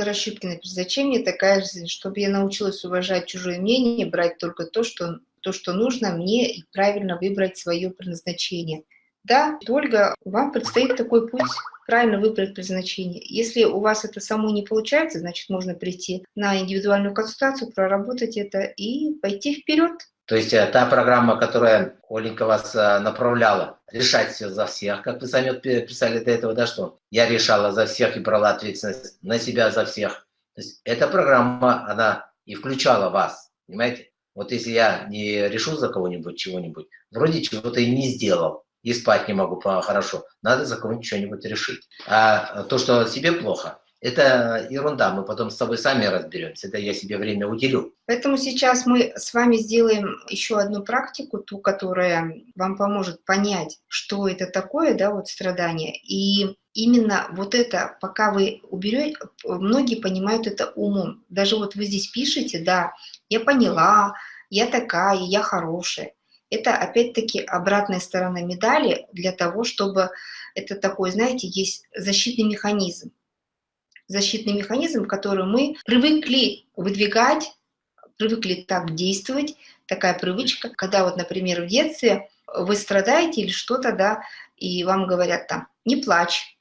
Горощупкина предназначение такая же, чтобы я научилась уважать чужое мнение, брать только то, что, то, что нужно мне, и правильно выбрать свое предназначение. Да, Ольга, вам предстоит такой путь, правильно выбрать предназначение. Если у вас это само не получается, значит, можно прийти на индивидуальную консультацию, проработать это и пойти вперед. То есть э, та программа, которая Оленька вас э, направляла, решать все за всех, как вы сами писали до этого, да, что я решала за всех и брала ответственность на себя за всех. То есть эта программа, она и включала вас, понимаете? Вот если я не решу за кого-нибудь чего-нибудь, вроде чего-то и не сделал, и спать не могу хорошо, надо за кого-нибудь что-нибудь решить. А то, что себе плохо, это ерунда, мы потом с тобой сами разберемся, это я себе время уделю. Поэтому сейчас мы с вами сделаем еще одну практику, ту, которая вам поможет понять, что это такое, да, вот страдание. И именно вот это, пока вы уберете, многие понимают это умом. Даже вот вы здесь пишете, да, я поняла, я такая, я хорошая. Это опять-таки обратная сторона медали для того, чтобы это такой, знаете, есть защитный механизм защитный механизм, который мы привыкли выдвигать, привыкли так действовать, такая привычка, когда вот, например, в детстве вы страдаете или что-то, да, и вам говорят там, не плачь,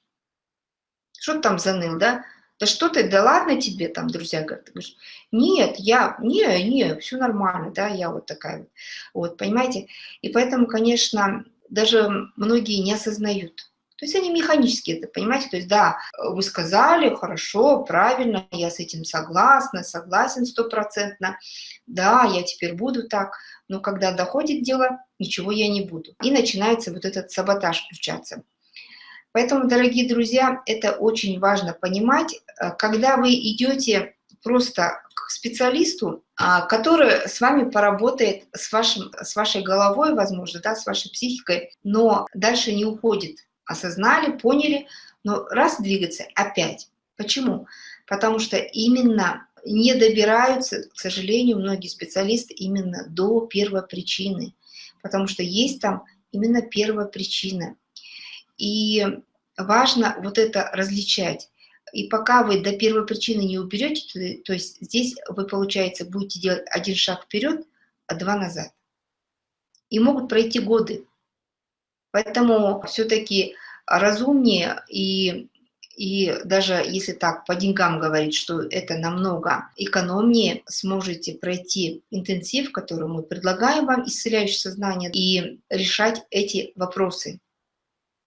что ты там заныл, да, да что ты, да ладно тебе, там, друзья говорят, ты говоришь, нет, я, не, не, все нормально, да, я вот такая вот, вот, понимаете, и поэтому, конечно, даже многие не осознают, то есть они механически это, понимаете? То есть да, вы сказали, хорошо, правильно, я с этим согласна, согласен стопроцентно, да, я теперь буду так, но когда доходит дело, ничего я не буду. И начинается вот этот саботаж включаться. Поэтому, дорогие друзья, это очень важно понимать, э, когда вы идете просто к специалисту, а, который с вами поработает с, вашим, с вашей головой, возможно, да, с вашей психикой, но дальше не уходит осознали, поняли, но раз двигаться опять. Почему? Потому что именно не добираются, к сожалению, многие специалисты именно до первопричины, потому что есть там именно первопричина. И важно вот это различать. И пока вы до первопричины не уберете, то, то есть здесь вы, получается, будете делать один шаг вперед, а два назад. И могут пройти годы. Поэтому все-таки разумнее и, и даже если так по деньгам говорить, что это намного экономнее, сможете пройти интенсив, который мы предлагаем вам, исцеляющее сознание, и решать эти вопросы.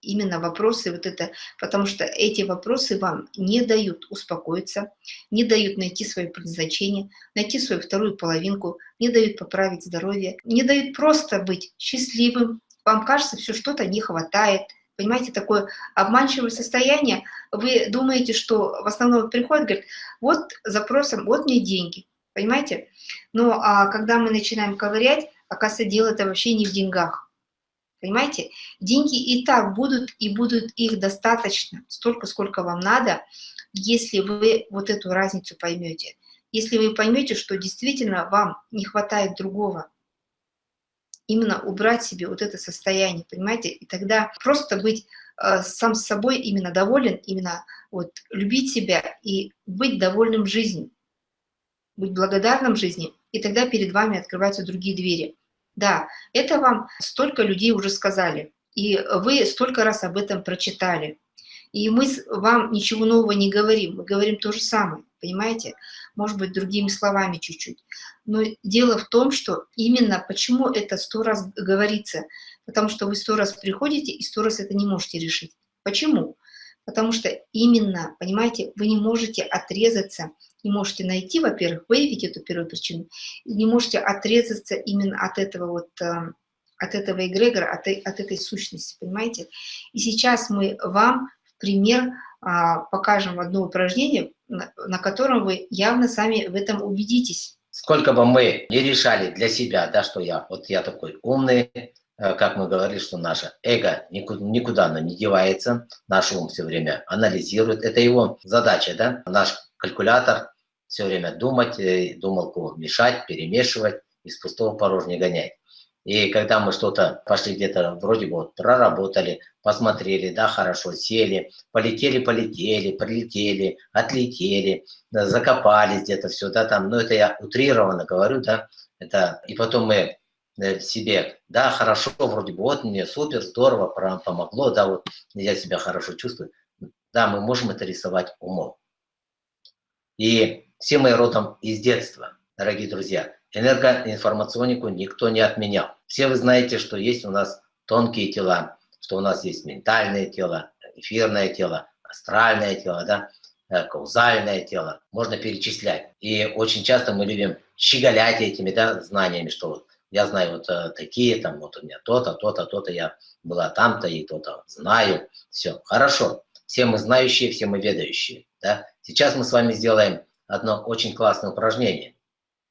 Именно вопросы вот это, потому что эти вопросы вам не дают успокоиться, не дают найти свое предназначение, найти свою вторую половинку, не дают поправить здоровье, не дают просто быть счастливым, вам кажется, все что-то не хватает. Понимаете, такое обманчивое состояние. Вы думаете, что в основном приходит, говорит, вот запросом, вот мне деньги. Понимаете? Но а когда мы начинаем ковырять, оказывается, дело это вообще не в деньгах. Понимаете? Деньги и так будут, и будут их достаточно, столько, сколько вам надо, если вы вот эту разницу поймете. Если вы поймете, что действительно вам не хватает другого, именно убрать себе вот это состояние, понимаете? И тогда просто быть э, сам с собой именно доволен, именно вот любить себя и быть довольным жизнью, быть благодарным жизни, и тогда перед вами открываются другие двери. Да, это вам столько людей уже сказали, и вы столько раз об этом прочитали. И мы вам ничего нового не говорим, мы говорим то же самое, понимаете? Может быть, другими словами чуть-чуть. Но дело в том, что именно почему это сто раз говорится, потому что вы сто раз приходите и сто раз это не можете решить. Почему? Потому что именно, понимаете, вы не можете отрезаться, не можете найти, во-первых, выявить эту первую причину, и не можете отрезаться именно от этого вот э, от этого эгрегора, от, от этой сущности, понимаете? И сейчас мы вам пример а, покажем одно упражнение, на котором вы явно сами в этом убедитесь. Сколько бы мы не решали для себя, да, что я, вот я такой умный, э, как мы говорили, что наше эго никуда, никуда оно не девается, наш ум все время анализирует, это его задача, да, наш калькулятор все время думать, э, думалку мешать, перемешивать, из пустого порожня гонять. И когда мы что-то пошли где-то, вроде бы вот проработали, посмотрели, да, хорошо, сели, полетели, полетели, прилетели, отлетели, да, закопались где-то все, да, там, ну, это я утрированно говорю, да, это, и потом мы э, себе, да, хорошо, вроде бы, вот мне супер, здорово, помогло, да, вот я себя хорошо чувствую. Да, мы можем это рисовать умом. И все мы родом из детства, дорогие друзья. Энергоинформационику никто не отменял. Все вы знаете, что есть у нас тонкие тела, что у нас есть ментальное тело, эфирное тело, астральное тело, да, э, каузальное тело. Можно перечислять. И очень часто мы любим щеголять этими да, знаниями, что вот я знаю вот э, такие, там вот у меня то-то, то-то, то-то, я была там-то и то-то знаю. Все, хорошо. Все мы знающие, все мы ведающие. Да? Сейчас мы с вами сделаем одно очень классное упражнение.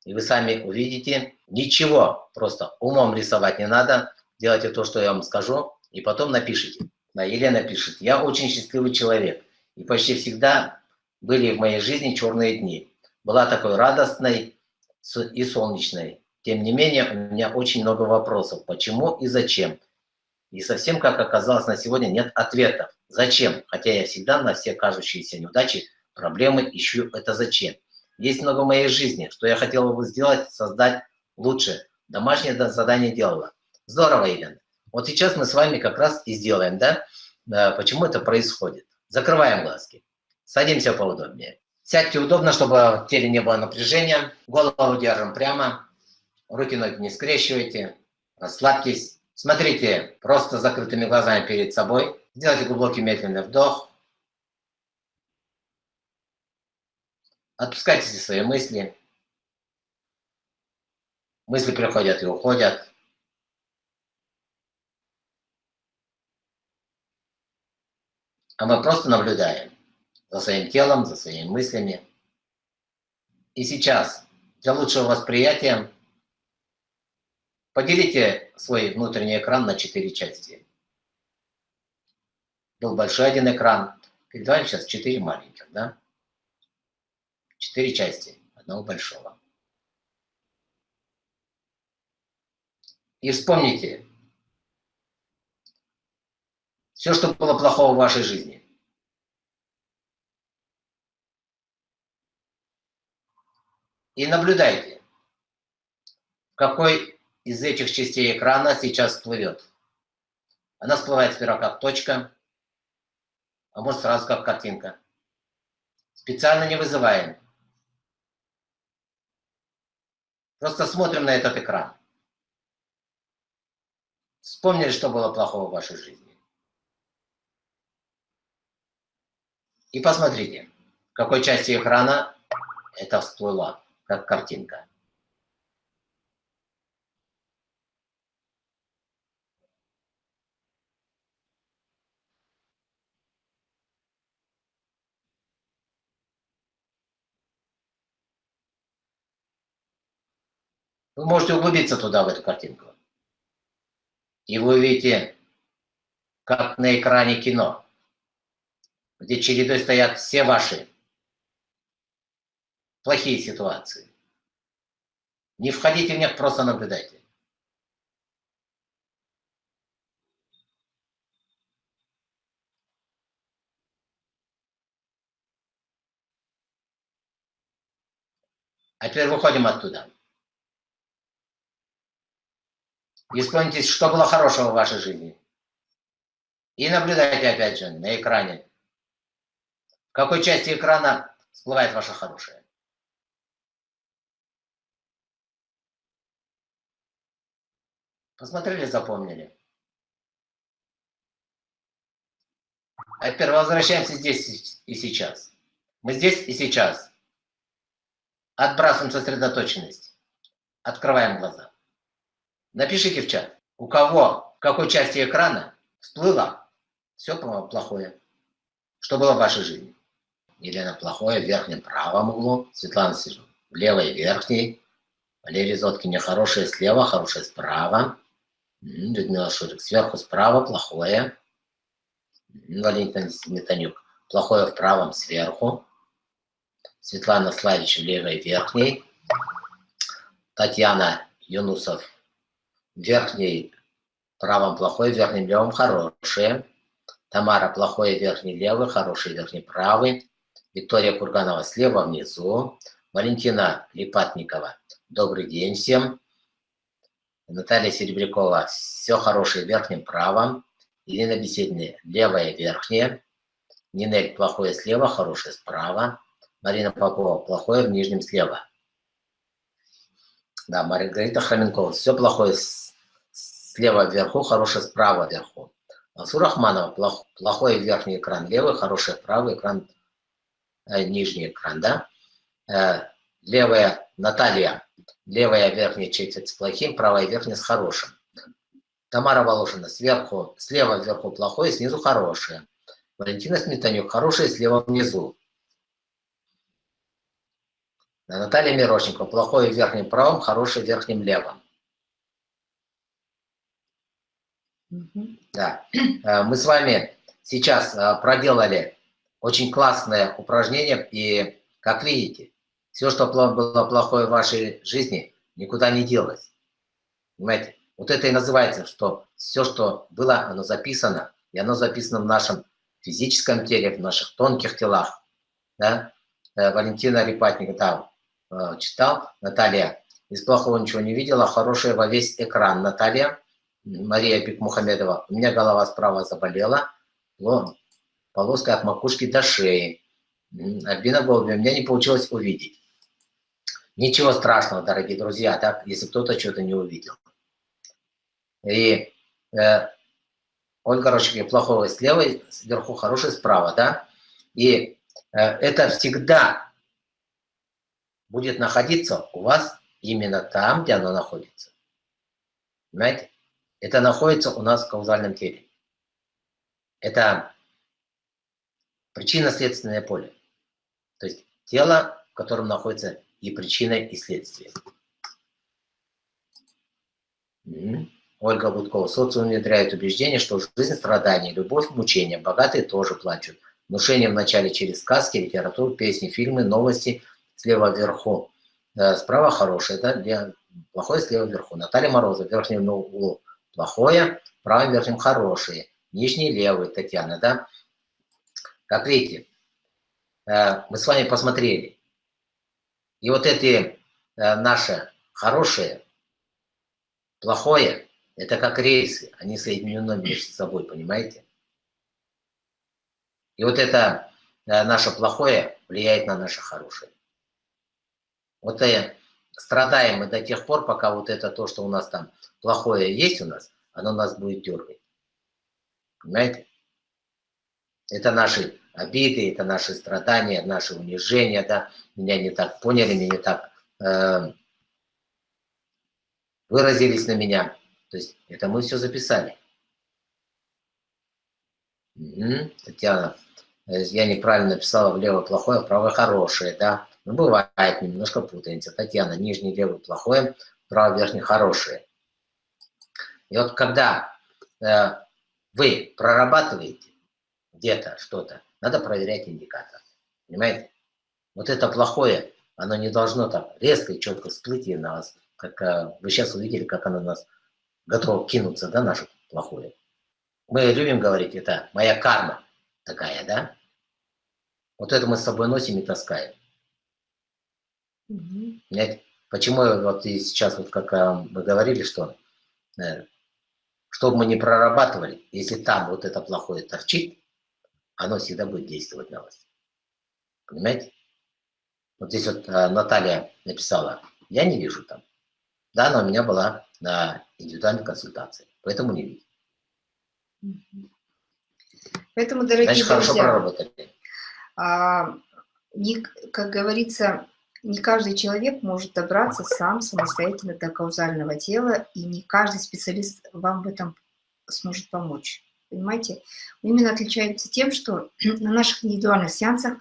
И вы сами увидите, ничего просто умом рисовать не надо. Делайте то, что я вам скажу, и потом напишите. Да, Елена пишет, я очень счастливый человек. И почти всегда были в моей жизни черные дни. Была такой радостной и солнечной. Тем не менее, у меня очень много вопросов. Почему и зачем? И совсем, как оказалось, на сегодня нет ответов. Зачем? Хотя я всегда на все кажущиеся неудачи, проблемы ищу это зачем. Есть много в моей жизни, что я хотела бы сделать, создать лучше. Домашнее задание делала. Здорово, Елена. Вот сейчас мы с вами как раз и сделаем, да, почему это происходит. Закрываем глазки. Садимся поудобнее. Сядьте удобно, чтобы в теле не было напряжения. Голову держим прямо. Руки, ноги не скрещивайте. Расслабьтесь. Смотрите просто закрытыми глазами перед собой. Сделайте глубокий медленный вдох. Отпускайте свои мысли. Мысли приходят и уходят. А мы просто наблюдаем за своим телом, за своими мыслями. И сейчас, для лучшего восприятия, поделите свой внутренний экран на четыре части. Был большой один экран, перед вами сейчас четыре маленьких, да? Четыре части одного большого. И вспомните все, что было плохого в вашей жизни. И наблюдайте, какой из этих частей экрана сейчас всплывет. Она всплывает сперва как точка, а может сразу как картинка. Специально не вызываем. Просто смотрим на этот экран. Вспомнили, что было плохого в вашей жизни. И посмотрите, в какой части экрана это всплыло, как картинка. Вы можете углубиться туда, в эту картинку. И вы увидите, как на экране кино, где чередой стоят все ваши плохие ситуации. Не входите в них, просто наблюдайте. А теперь выходим оттуда. И вспомните, что было хорошего в вашей жизни. И наблюдайте опять же на экране. В какой части экрана всплывает ваше хорошее. Посмотрели, запомнили. А теперь возвращаемся здесь и сейчас. Мы здесь и сейчас. Отбрасываем сосредоточенность. Открываем глаза. Напишите в чат, у кого, в какой части экрана всплыло все плохое, что было в вашей жизни. Елена плохое в верхнем правом углу, Светлана сижу в левой верхней, Валерий Зоткин хорошее слева, хорошее справа, Людмила Шурик сверху справа, плохое, Валентин Сметанюк плохое в правом сверху, Светлана Славич в левой верхней, Татьяна Юнусов верхний правом плохой, верхним левым хорошие. Тамара плохой, верхний левый, хороший, верхний правый. Виктория Курганова слева внизу. Валентина Липатникова, добрый день всем. Наталья Серебрякова, все хорошее верхним правом. Ирина Беседина, левое верхнее. Нинель, плохое слева, хорошее справа. Марина Попова, плохое в нижнем слева. Да, Маргарита Храменкова, все плохое слева вверху, хорошее справа вверху. Асу Рахманова, плох, плохой верхний экран левый, хороший правый экран, э, нижний экран, да. Э, левая Наталья, левая верхняя четверть с плохим, правая верхняя с хорошим. Тамара Волошина, сверху, слева вверху плохое, снизу хорошее. Валентина Сметанюк, хорошее слева внизу. Наталья Мирошникова, плохое в верхнем правом, хорошее в верхнем левом. Да. Э, мы с вами сейчас э, проделали очень классное упражнение, и, как видите, все, что было плохое в вашей жизни, никуда не делось. Понимаете? Вот это и называется, что все, что было, оно записано, и оно записано в нашем физическом теле, в наших тонких телах. Да? Э, Валентина Репатник там читал, Наталья из плохого ничего не видела, хорошее во весь экран. Наталья Мария Пикмухамедова, у меня голова справа заболела, полоска от макушки до шеи. Альбина Голубева, меня не получилось увидеть. Ничего страшного, дорогие друзья, так, если кто-то что-то не увидел. И э, Ольга Рощик, плохого слева, сверху хороший справа, да? И э, это всегда будет находиться у вас именно там, где оно находится. Понимаете? Это находится у нас в каузальном теле. Это причинно-следственное поле. То есть тело, в котором находится и причина, и следствие. Ольга Будкова. Социум внедряет убеждение, что жизнь страдания, любовь, мучения. Богатые тоже плачут. Внушение вначале через сказки, литературу, песни, фильмы, новости. Слева вверху. Э, справа хорошее, да? Плохое слева вверху. Наталья Морозова в верхнем углу плохое, правым верхним хорошее, нижний левый, Татьяна, да? Как видите, э, мы с вами посмотрели. И вот эти э, наши хорошие, плохое, это как рейсы, они соединены между собой, понимаете? И вот это э, наше плохое влияет на наше хорошее. Вот и страдаем мы до тех пор, пока вот это то, что у нас там плохое есть у нас, оно нас будет дергать. Понимаете? Это наши обиды, это наши страдания, наши унижения, да, меня не так поняли, меня так э, выразились на меня. То есть это мы все записали. Угу. Татьяна, э, я неправильно написала влево плохое, вправо хорошее, да. Ну, бывает, немножко путаемся. Татьяна, нижний левый плохое, право верхний хорошее. И вот когда э, вы прорабатываете где-то что-то, надо проверять индикатор. Понимаете? Вот это плохое, оно не должно так резко и четко всплыть и на вас. Как э, вы сейчас увидели, как оно нас готово кинуться, да, наше плохое. Мы любим говорить, это моя карма такая, да? Вот это мы с собой носим и таскаем. Угу. Понимаете? Почему вот и сейчас, вот как э, мы говорили, что э, что бы мы не прорабатывали, если там вот это плохое торчит, оно всегда будет действовать на вас. Понимаете? Вот здесь вот э, Наталья написала, я не вижу там. Да, но у меня была на индивидуальной консультации, поэтому не вижу. Поэтому, дорогие Значит, друзья, хорошо проработали. А, как говорится, не каждый человек может добраться сам самостоятельно до каузального тела, и не каждый специалист вам в этом сможет помочь. Понимаете? Именно отличаемся тем, что на наших индивидуальных сеансах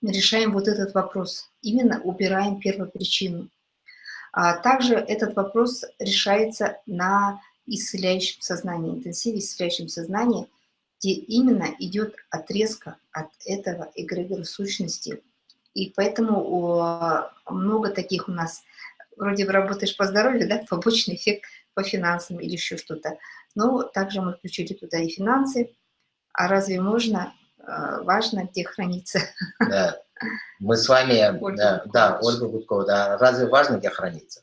мы решаем вот этот вопрос. Именно убираем первопричину. А также этот вопрос решается на исцеляющем сознании, интенсиве исцеляющем сознании, где именно идет отрезка от этого эгрегора сущности, и поэтому много таких у нас, вроде бы работаешь по здоровью, да, побочный эффект по финансам или еще что-то. Но также мы включили туда и финансы. А разве можно? Э, важно, где хранится. Да. Мы с вами, Ольга да, да, Ольга Гудкова, да. Разве важно, где хранится?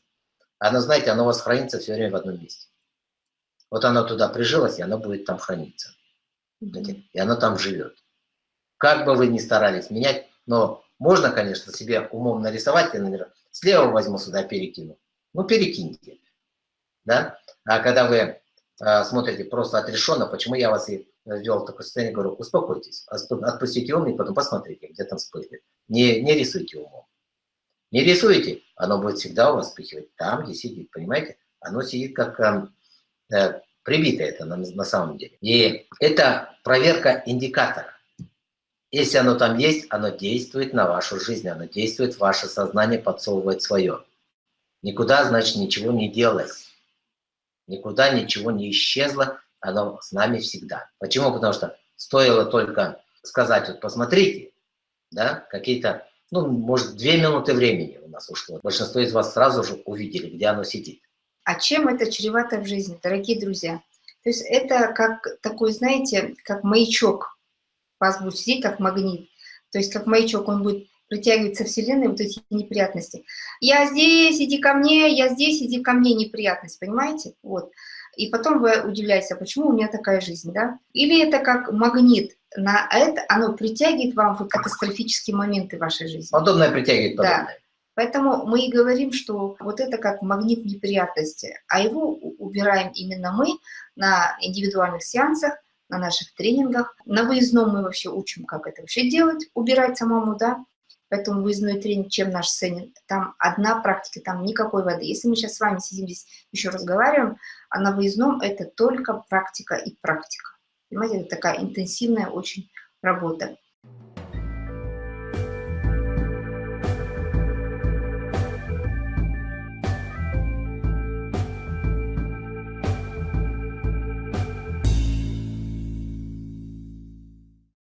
Оно, знаете, оно у вас хранится все время в одном месте. Вот оно туда прижилось, и оно будет там храниться. Mm И оно там живет. Как бы вы ни старались менять, но можно, конечно, себе умом нарисовать, я, наверное, слева возьму сюда, перекину. Ну, перекиньте. Да? А когда вы э, смотрите просто отрешенно, почему я вас и ввел в такое состояние, говорю, успокойтесь, отпустите ум и потом посмотрите, где там вспыхнет. Не, не рисуйте умом. Не рисуйте, оно будет всегда у вас вспыхивать там, где сидит, понимаете? Оно сидит как э, э, прибито это на, на самом деле. И это проверка индикатора. Если оно там есть, оно действует на вашу жизнь, оно действует ваше сознание, подсовывает свое. Никуда, значит, ничего не делалось. Никуда ничего не исчезло, оно с нами всегда. Почему? Потому что стоило только сказать, вот посмотрите, да, какие-то, ну, может, две минуты времени у нас ушло. Большинство из вас сразу же увидели, где оно сидит. А чем это чревато в жизни, дорогие друзья? То есть это как такой, знаете, как маячок. Вас будет сидеть как магнит. То есть как маячок, он будет притягивать со Вселенной вот эти неприятности. Я здесь, иди ко мне, я здесь, иди ко мне, неприятность, понимаете? Вот. И потом вы удивляетесь, а почему у меня такая жизнь, да? Или это как магнит, на это оно притягивает вам в катастрофические моменты вашей жизни. Подобное притягивает подобное. Да. Поэтому мы и говорим, что вот это как магнит неприятности, а его убираем именно мы на индивидуальных сеансах, на наших тренингах. На выездном мы вообще учим, как это вообще делать, убирать самому, да. Поэтому выездной тренинг, чем наш ценен? Там одна практика, там никакой воды. Если мы сейчас с вами сидим здесь, еще разговариваем, а на выездном это только практика и практика. Понимаете, это такая интенсивная очень работа.